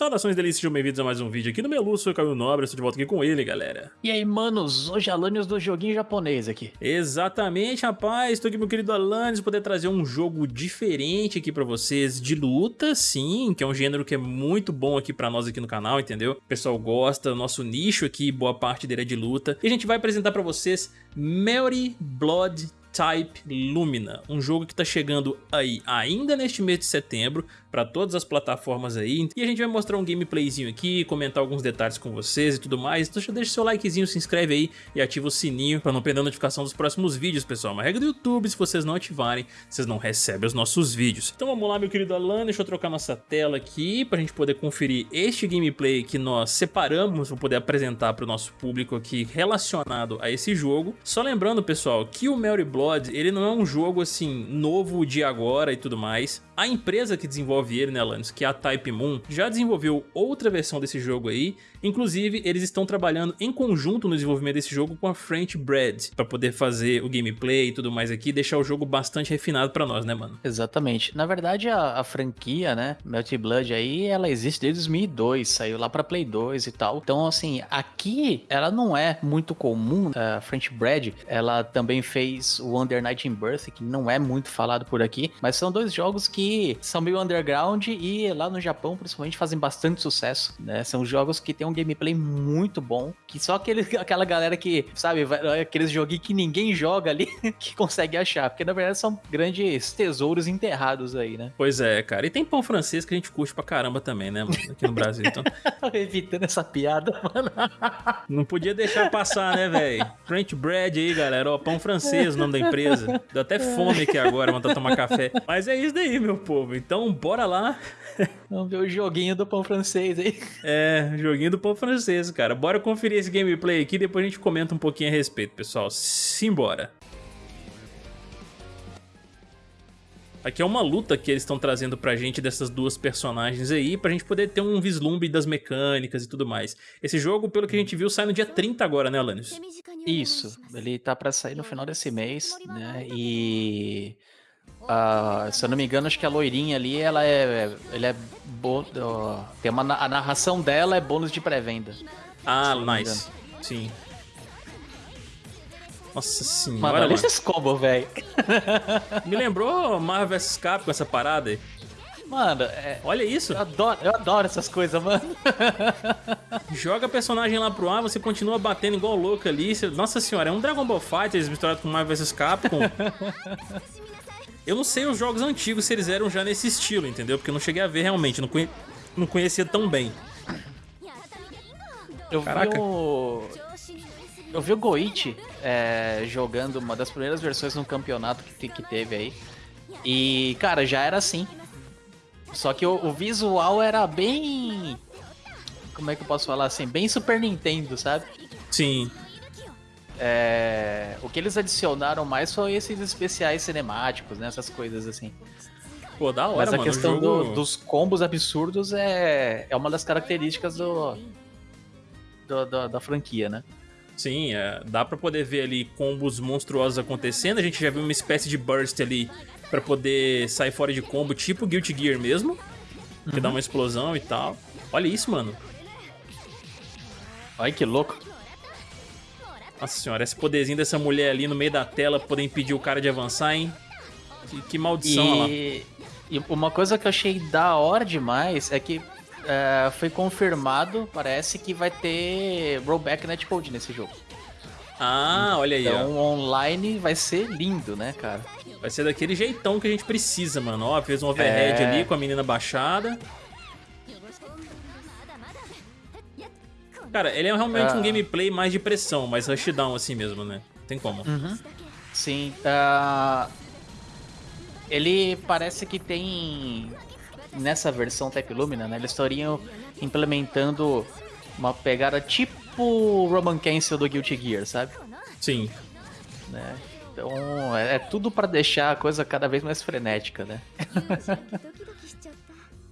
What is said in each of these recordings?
Saudações delícias, sejam bem-vindos a mais um vídeo aqui no Melu, sou o Caio Nobre, estou de volta aqui com ele, galera. E aí, manos, hoje Alanis do joguinho japonês aqui. Exatamente, rapaz, estou aqui meu querido Alanis, poder trazer um jogo diferente aqui pra vocês, de luta, sim, que é um gênero que é muito bom aqui pra nós aqui no canal, entendeu? O pessoal gosta, nosso nicho aqui, boa parte dele é de luta. E a gente vai apresentar pra vocês Mary Blood Type Lumina, um jogo que tá chegando aí ainda neste mês de setembro, para todas as plataformas aí, e a gente vai mostrar um gameplayzinho aqui, comentar alguns detalhes com vocês e tudo mais, então já deixa seu likezinho, se inscreve aí e ativa o sininho para não perder a notificação dos próximos vídeos, pessoal, uma regra do YouTube, se vocês não ativarem, vocês não recebem os nossos vídeos. Então vamos lá, meu querido Alan, deixa eu trocar nossa tela aqui, pra gente poder conferir este gameplay que nós separamos, para poder apresentar para o nosso público aqui relacionado a esse jogo. Só lembrando, pessoal, que o Mary Blood, ele não é um jogo assim, novo de agora e tudo mais, a empresa que desenvolve ele, né, Alanis, que é a Type Moon, já desenvolveu outra versão desse jogo aí. Inclusive, eles estão trabalhando em conjunto no desenvolvimento desse jogo com a French Bread, para poder fazer o gameplay e tudo mais aqui, deixar o jogo bastante refinado para nós, né, mano? Exatamente. Na verdade, a, a franquia, né, Melty Blood aí, ela existe desde 2002, saiu lá para Play 2 e tal. Então, assim, aqui ela não é muito comum. A French Bread, ela também fez o Under Night in Birth, que não é muito falado por aqui, mas são dois jogos que são meio underground e lá no Japão, principalmente, fazem bastante sucesso, né? São jogos que tem um gameplay muito bom, que só aquele, aquela galera que, sabe, vai, aqueles joguinhos que ninguém joga ali, que consegue achar, porque na verdade são grandes tesouros enterrados aí, né? Pois é, cara. E tem pão francês que a gente curte pra caramba também, né, mano? Aqui no Brasil, então. Evitando essa piada, mano. Não podia deixar passar, né, velho? French bread aí, galera. Ó, pão francês, o nome da empresa. Deu até fome aqui agora, mandar tomar café. Mas é isso daí, meu povo. Então, bora lá. Vamos ver o joguinho do pão francês aí. É, joguinho do pão francês, cara. Bora conferir esse gameplay aqui, depois a gente comenta um pouquinho a respeito, pessoal. Simbora. Aqui é uma luta que eles estão trazendo pra gente dessas duas personagens aí, pra gente poder ter um vislumbre das mecânicas e tudo mais. Esse jogo, pelo que a gente viu, sai no dia 30 agora, né, Alanis? Isso, ele tá pra sair no final desse mês, né, e... Uh, se eu não me engano, acho que a loirinha ali, ela é. Ele é. Bo, uh, tem uma, a narração dela é bônus de pré-venda. Ah, nice. Sim. Nossa senhora. Mano, olha esses combos, velho. Me lembrou Marvel vs Capcom essa parada aí. Mano, é, olha isso. Eu adoro, eu adoro essas coisas, mano. Joga personagem lá pro ar, você continua batendo igual louco ali. Você, nossa senhora, é um Dragon Ball Fighters misturado com Marvel vs Capcom. Eu não sei os jogos antigos se eles eram já nesse estilo, entendeu? Porque eu não cheguei a ver realmente, não, conhe... não conhecia tão bem. Eu Caraca. vi o... Eu vi o Goichi é, jogando uma das primeiras versões no campeonato que, que teve aí. E, cara, já era assim. Só que o, o, visual era bem. Como é que eu posso falar assim? Bem Super Nintendo, sabe? Sim. É, o que eles adicionaram mais foi esses especiais cinemáticos, né? Essas coisas assim. Pô, da hora, Mas a mano, questão jogo... do, dos combos absurdos é, é uma das características do, do, do da franquia, né? Sim, é, dá pra poder ver ali combos monstruosos acontecendo. A gente já viu uma espécie de burst ali pra poder sair fora de combo, tipo Guilty Gear mesmo. Que uhum. dá uma explosão e tal. Olha isso, mano. Olha que louco. Nossa senhora, esse poderzinho dessa mulher ali no meio da tela poder impedir o cara de avançar, hein? Que, que maldição, e... E uma coisa que eu achei da hora demais é que é, foi confirmado, parece que vai ter rollback netcode nesse jogo. Ah, olha aí. Então online vai ser lindo, né, cara? Vai ser daquele jeitão que a gente precisa, mano. Ó, fez um overhead é... ali com a menina baixada. Cara, ele é realmente uh... um gameplay mais de pressão, mais rushdown assim mesmo, né? Tem como. Uhum. Sim. Uh... Ele parece que tem... Nessa versão Type Lumina, né? Eles estariam implementando uma pegada tipo Roman Cancel do Guilty Gear, sabe? Sim. Né? Então, é, é tudo para deixar a coisa cada vez mais frenética, né?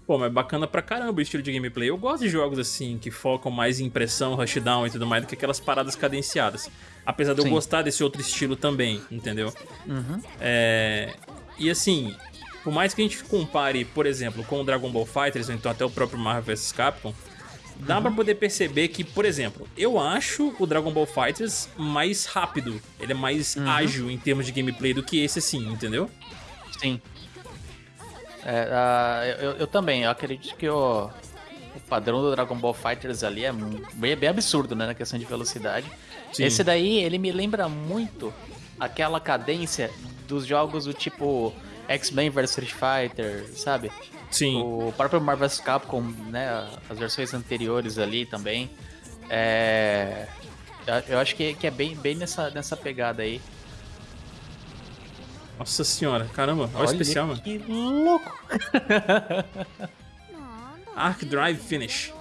Pô, mas bacana pra caramba o estilo de gameplay. Eu gosto de jogos assim, que focam mais em impressão, rushdown e tudo mais, do que aquelas paradas cadenciadas. Apesar de Sim. eu gostar desse outro estilo também, entendeu? Uhum. É... E assim, por mais que a gente compare, por exemplo, com o Dragon Ball Fighters, ou então até o próprio Marvel vs Capcom, dá uhum. pra poder perceber que, por exemplo, eu acho o Dragon Ball Fighters mais rápido, ele é mais uhum. ágil em termos de gameplay do que esse sim, entendeu? Sim. É, uh, eu, eu, também, eu acredito que o, o padrão do Dragon Ball Fighters ali é bem, bem absurdo, né, na questão de velocidade. Sim. Esse daí, ele me lembra muito aquela cadência dos jogos do tipo X-Men vs Street Fighter, sabe? Sim. O próprio Marvel Capcom, né? As versões anteriores ali também. É... Eu acho que, que é bem, bem nessa, nessa pegada aí. Nossa senhora, caramba, olha, olha o especial, mano. Que louco! Arc Drive Finish.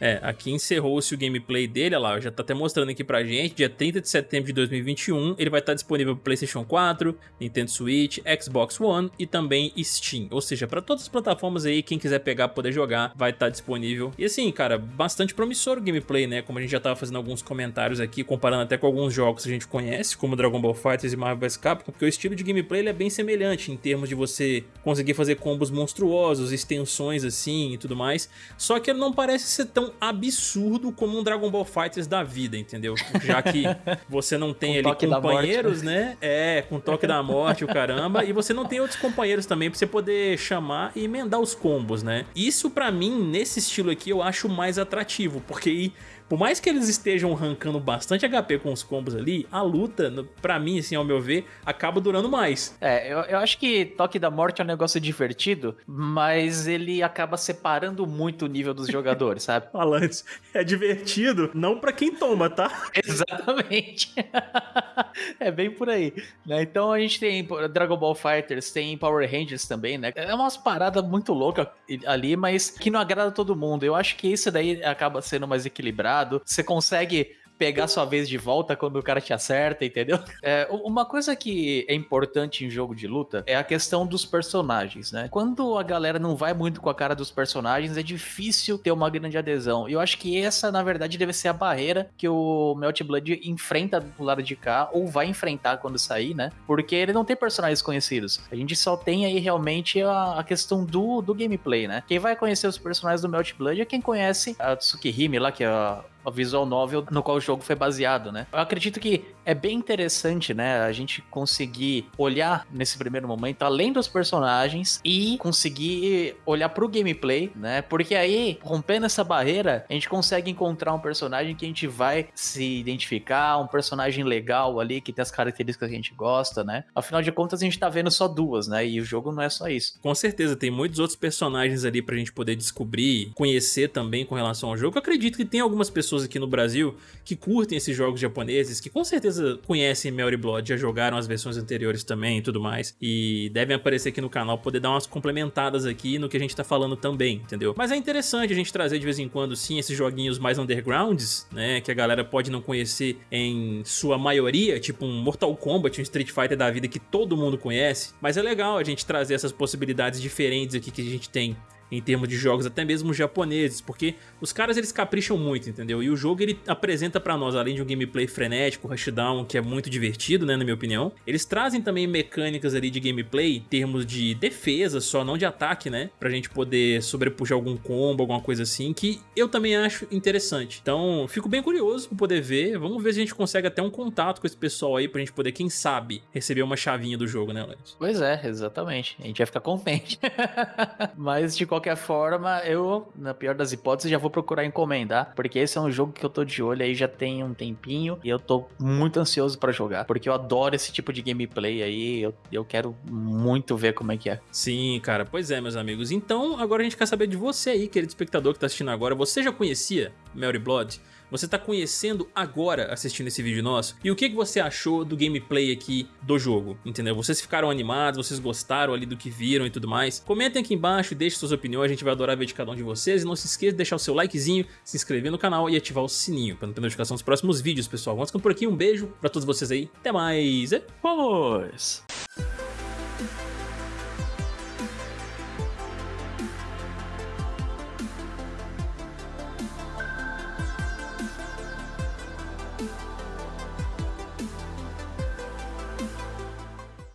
É, aqui encerrou-se o gameplay dele, olha lá, já tá até mostrando aqui pra gente, dia 30 de setembro de 2021, ele vai estar disponível para Playstation 4, Nintendo Switch, Xbox One e também Steam, ou seja, para todas as plataformas aí, quem quiser pegar, poder jogar, vai estar disponível. E assim, cara, bastante promissor o gameplay, né, como a gente já tava fazendo alguns comentários aqui, comparando até com alguns jogos que a gente conhece, como Dragon Ball FiGhters e Marvel vs Capcom, porque o estilo de gameplay é bem semelhante, em termos de você conseguir fazer combos monstruosos, extensões assim e tudo mais, só que ele não parece ser tão absurdo como um Dragon Ball Fighters da vida, entendeu? Já que você não tem ali companheiros, morte, né? né? É, com toque da morte, o caramba, e você não tem outros companheiros também pra você poder chamar e emendar os combos, né? Isso pra mim, nesse estilo aqui, eu acho mais atrativo, porque por mais que eles estejam arrancando bastante HP com os combos ali, a luta, pra mim, assim, ao meu ver, acaba durando mais. É, eu, eu acho que Toque da Morte é um negócio divertido, mas ele acaba separando muito o nível dos jogadores, sabe? Falantes, é divertido, não pra quem toma, tá? Exatamente. é bem por aí. Né? Então a gente tem Dragon Ball Fighters, tem Power Rangers também, né? É umas paradas muito loucas ali, mas que não agrada todo mundo. Eu acho que isso daí acaba sendo mais equilibrado você consegue pegar sua vez de volta quando o cara te acerta, entendeu? É, uma coisa que é importante em jogo de luta é a questão dos personagens, né? Quando a galera não vai muito com a cara dos personagens, é difícil ter uma grande adesão. E eu acho que essa, na verdade, deve ser a barreira que o Melt Blood enfrenta do lado de cá, ou vai enfrentar quando sair, né? Porque ele não tem personagens conhecidos. A gente só tem aí realmente a, a questão do, do gameplay, né? Quem vai conhecer os personagens do Melt Blood é quem conhece a Tsukihime lá, que é a a visual novel no qual o jogo foi baseado, né? Eu acredito que é bem interessante, né, a gente conseguir olhar nesse primeiro momento além dos personagens e conseguir olhar pro gameplay, né? Porque aí, rompendo essa barreira, a gente consegue encontrar um personagem que a gente vai se identificar, um personagem legal ali, que tem as características que a gente gosta, né? Afinal de contas, a gente tá vendo só duas, né? E o jogo não é só isso. Com certeza, tem muitos outros personagens ali pra gente poder descobrir, conhecer também com relação ao jogo. Eu acredito que tem algumas pessoas pessoas aqui no Brasil que curtem esses jogos japoneses, que com certeza conhecem Mary Blood, já jogaram as versões anteriores também e tudo mais, e devem aparecer aqui no canal, poder dar umas complementadas aqui no que a gente tá falando também, entendeu? Mas é interessante a gente trazer de vez em quando, sim, esses joguinhos mais undergrounds, né, que a galera pode não conhecer em sua maioria, tipo um Mortal Kombat, um Street Fighter da vida que todo mundo conhece, mas é legal a gente trazer essas possibilidades diferentes aqui que a gente tem em termos de jogos até mesmo japoneses, porque os caras eles capricham muito, entendeu? E o jogo ele apresenta pra nós, além de um gameplay frenético, rushdown, que é muito divertido, né, na minha opinião, eles trazem também mecânicas ali de gameplay em termos de defesa só, não de ataque, né? Pra gente poder sobrepujar algum combo, alguma coisa assim, que eu também acho interessante. Então, fico bem curioso pra poder ver, vamos ver se a gente consegue até um contato com esse pessoal aí, pra gente poder, quem sabe, receber uma chavinha do jogo, né, Lance? Pois é, exatamente. A gente vai ficar contente. Mas, de qualquer forma, eu, na pior das hipóteses, já vou procurar encomendar, porque esse é um jogo que eu tô de olho aí já tem um tempinho e eu tô muito ansioso para jogar, porque eu adoro esse tipo de gameplay aí, eu, eu quero muito ver como é que é. Sim, cara, pois é, meus amigos. Então, agora a gente quer saber de você aí, querido espectador que tá assistindo agora, você já conhecia Mary Blood? você está conhecendo agora assistindo esse vídeo nosso. E o que, que você achou do gameplay aqui do jogo, entendeu? Vocês ficaram animados, vocês gostaram ali do que viram e tudo mais? Comentem aqui embaixo, deixem suas opiniões, a gente vai adorar ver de cada um de vocês. E não se esqueça de deixar o seu likezinho, se inscrever no canal e ativar o sininho para não ter notificação dos próximos vídeos, pessoal. Vamos ficando por aqui, um beijo para todos vocês aí, até mais e vamos!